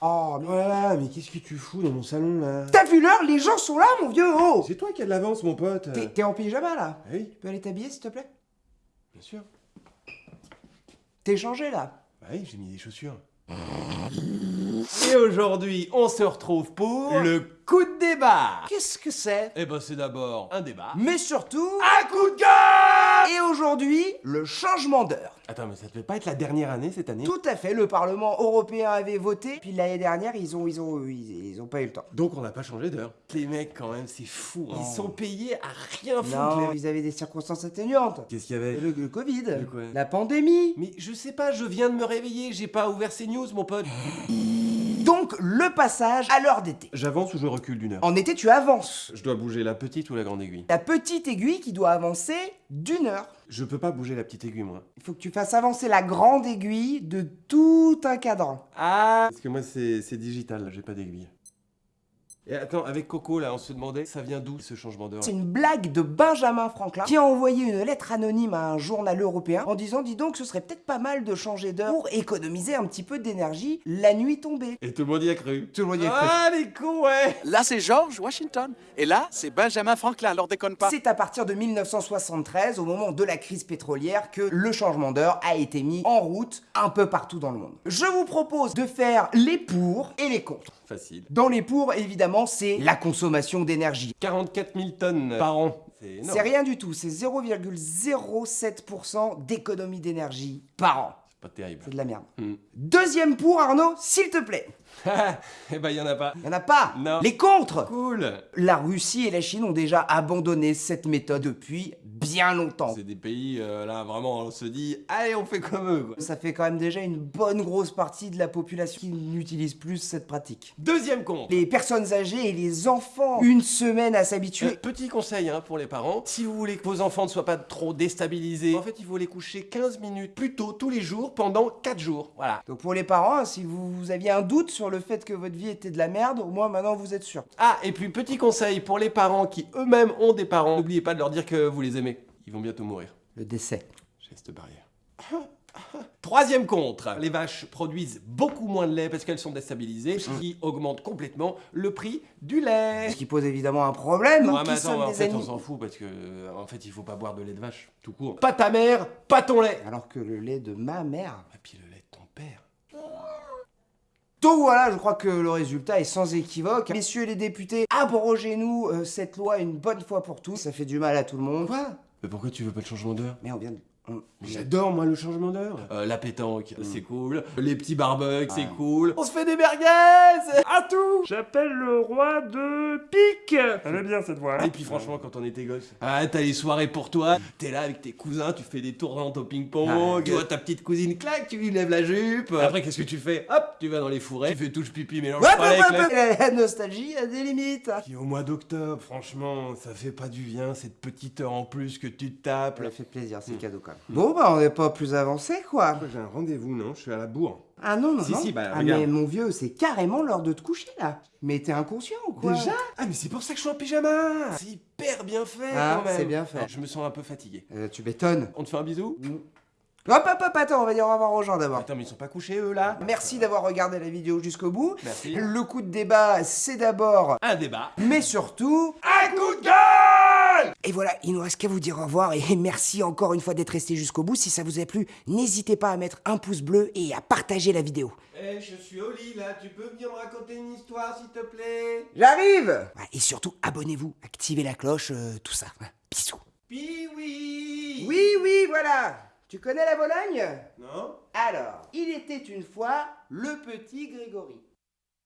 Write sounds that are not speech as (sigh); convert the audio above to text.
Oh, mais... Voilà, mais qu'est-ce que tu fous dans mon salon là T'as vu l'heure Les gens sont là, mon vieux Oh C'est toi qui as de l'avance, mon pote T'es en pyjama, là Ah Oui, Tu peux aller t'habiller, s'il te plaît bien sûr. T'es changé, là Bah oui, j'ai mis des chaussures. Et aujourd'hui, on se retrouve pour le coup de débat. Qu'est-ce que c'est? Eh ben, c'est d'abord un débat. Mais surtout... Un coup de gueule aujourd'hui, le changement d'heure. Attends, mais ça devait pas être la dernière année cette année? Tout à fait, le Parlement européen avait voté, puis l'année dernière, ils ont, ils ont, ils, ils ont pas eu le temps. Donc on n'a pas changé d'heure. Les mecs, quand même, c'est fou. hein. Oh. Ils sont payés à rien foutre. Non, les- ils avaient des circonstances atténuantes. Qu'est-ce qu'il y avait? Le, le Covid, Le quoi? la pandémie. Mais je sais pas, je viens de me réveiller, j'ai pas ouvert ces news, mon pote. (laughs) Donc, le passage à l'heure d'été. J'avance ou je recule d'une heure? En été, tu avances. Je dois bouger la petite ou la grande aiguille? La petite aiguille qui doit avancer d'une heure. Je peux pas bouger la petite aiguille, moi. Il faut que tu fasses avancer la grande aiguille de tout un cadran. Ah Parce que moi, c'est digital, j'ai pas d'aiguille. Et attends, avec Coco, là, on se demandait, ça vient d'où ce changement d'heure? C'est une blague de Benjamin Franklin qui a envoyé une lettre anonyme à un journal européen en disant dis donc ce serait peut-être pas mal de changer d'heure pour économiser un petit peu d'énergie la nuit tombée. Et tout le monde y a cru. Tout le monde y a cru. Ah, les cons, ouais Là, c'est George Washington. Et là, c'est Benjamin Franklin. Alors déconne pas. C'est à partir de 1973, au moment de la crise pétrolière, que le changement d'heure a été mis en route un peu partout dans le monde. Je vous propose de faire les pour et les contre. Facile. Dans les pour, évidemment, c'est la consommation d'énergie. 44 000 tonnes par an. C'est rien du tout, c'est 0,07% d'économie d'énergie par an. C'est pas terrible. C'est de la merde. Hmm. Deuxième pour, Arnaud, s'il te plaît. (laughs) eh ben, y en a pas. Il y en a pas. Non. Les contres. Cool La Russie et la Chine ont déjà abandonné cette méthode depuis bien longtemps. C'est des pays, euh, là, vraiment, on se dit, allez, on fait comme eux, quoi. Ça fait quand même déjà une bonne grosse partie de la population qui n'utilise plus cette pratique. Deuxième compte. Les personnes âgées et les enfants, une semaine à s'habituer. Euh, petit conseil hein, pour les parents, si vous voulez que vos enfants ne soient pas trop déstabilisés, en fait il faut les coucher 15 minutes plus tôt tous les jours pendant 4 jours. Voilà. Donc pour les parents, si vous, vous aviez un doute sur le fait que votre vie était de la merde, au moins maintenant vous êtes sûr. Ah, et puis petit conseil pour les parents qui eux-mêmes ont des parents, n'oubliez pas de leur dire que vous les aimez. Ils vont bientôt mourir. Le décès. Geste barrière. (laughs) Troisième contre, les vaches produisent beaucoup moins de lait parce qu'elles sont déstabilisées, ce qui augmente complètement le prix du lait. Ce qui pose évidemment un problème. Ouais, hein, mais attends, en fait on s'en fout parce que euh, en fait il faut pas boire de lait de vache, tout court. Pas ta mère, pas ton lait. Alors que le lait de ma mère. Et puis le lait de ton père. Donc voilà, je crois que le résultat est sans équivoque. Messieurs les députés, abrogez-nous euh, cette loi une bonne fois pour toutes. Ça fait du mal à tout le monde. Quoi? Mais pourquoi tu veux pas de changement d'heure? Mais on vient de... on- J'adore, moi, le changement d'heure. Euh, la pétanque, Mm. c'est cool. Les petits barbecues, c'est cool. On se fait des merguez À tout J'appelle le roi de pique Elle est bien cette voix. Et puis franchement, quand on était gosse, ah, t'as les soirées pour toi, t'es là avec tes cousins, tu fais des tournantes au ping-pong, tu vois ta petite cousine, clac, tu lui lèves la jupe. Après, qu'est-ce que tu fais? Hop, tu vas dans les fourrés, tu fais touche pipi, mélange Hop, pas avec hop, la- (laughs) nostalgie a des limites. Puis au mois d'octobre, franchement, ça fait pas du bien, cette petite heure en plus que tu te tapes. Ça fait plaisir, c'est cadeau quand même. Bon bah on n'est pas plus avancé quoi. J'ai un rendez-vous, non? Je suis à la bourre. Ah non, non, Si, non. si, bah, ah regarde. mais mon vieux, c'est carrément l'heure de te coucher là. Mais t'es inconscient ou quoi? Ah, mais c'est pour ça que je suis en pyjama C'est hyper bien fait Ah, quand même c'est bien fait. Je me sens un peu fatigué. Euh, Tu m'étonnes. On te fait un bisou? Hop hop hop, attends, on va dire au revoir aux gens d'abord. Attends, mais ils sont pas couchés eux là? Merci d'avoir regardé la vidéo jusqu'au bout. Merci. Le coup de débat, c'est d'abord, Un débat. mais surtout... Un coup de gueule Et voilà, il nous reste qu'à vous dire au revoir et (laughs) merci encore une fois d'être resté jusqu'au bout. Si ça vous a plu, n'hésitez pas à mettre un pouce bleu et à partager la vidéo. Eh, je suis au lit là, tu peux venir me raconter une histoire s'il te plaît? J'arrive Et surtout, abonnez-vous, activez la cloche, euh, tout ça. Bisous. Puis oui Oui, oui, voilà Tu connais la Vologne Non Alors, il était une fois le petit Grégory.